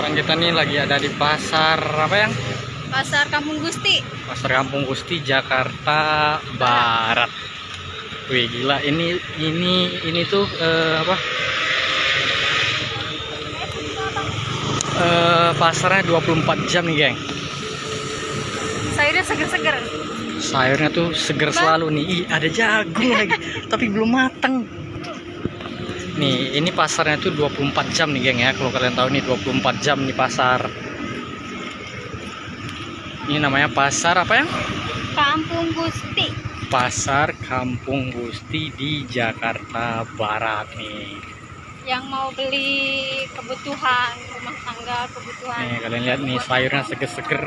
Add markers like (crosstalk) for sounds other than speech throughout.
sekarang kita nih lagi ada di pasar apa yang? Pasar Kampung Gusti. Pasar Kampung Gusti Jakarta Barat. Wih gila ini ini ini tuh eh, apa? Eh, pasarnya 24 jam nih geng. Sayurnya seger-seger. Sayurnya tuh seger selalu nih. Ih, ada jagung lagi, (laughs) tapi belum matang. Nih, ini pasarnya tuh 24 jam nih, geng ya. Kalau kalian tahu nih 24 jam nih pasar. Ini namanya pasar apa ya? Kampung Gusti. Pasar Kampung Gusti di Jakarta Barat nih. Yang mau beli kebutuhan rumah tangga, kebutuhan. Nih, kalian lihat nih sayurnya seger-seger.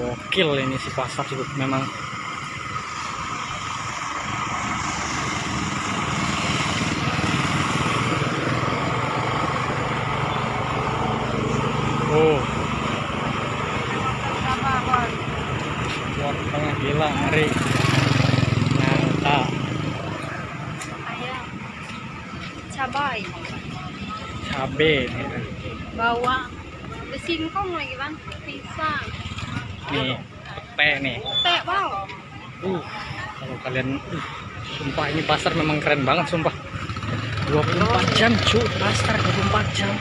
Gokil ini si pasar sih memang. Oh, Apa, Bos? wortelnya gila, ngeri. Nyata, Ayam. Cabai, cabe bawang, ada singkong lagi bang, pisang, Nih, teh nih. teh, wow. Uh, kalau kalian uh, sumpah ini pasar memang keren banget sumpah. 24 jam cu, pasar 24 jam.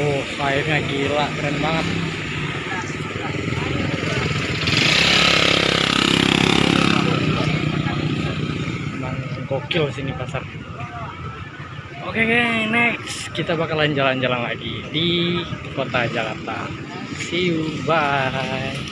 Oh, sayurnya gila, keren banget. Memang gokil sini pasar. Oke, geng, next kita bakalan jalan-jalan lagi di kota Jakarta. See you, bye.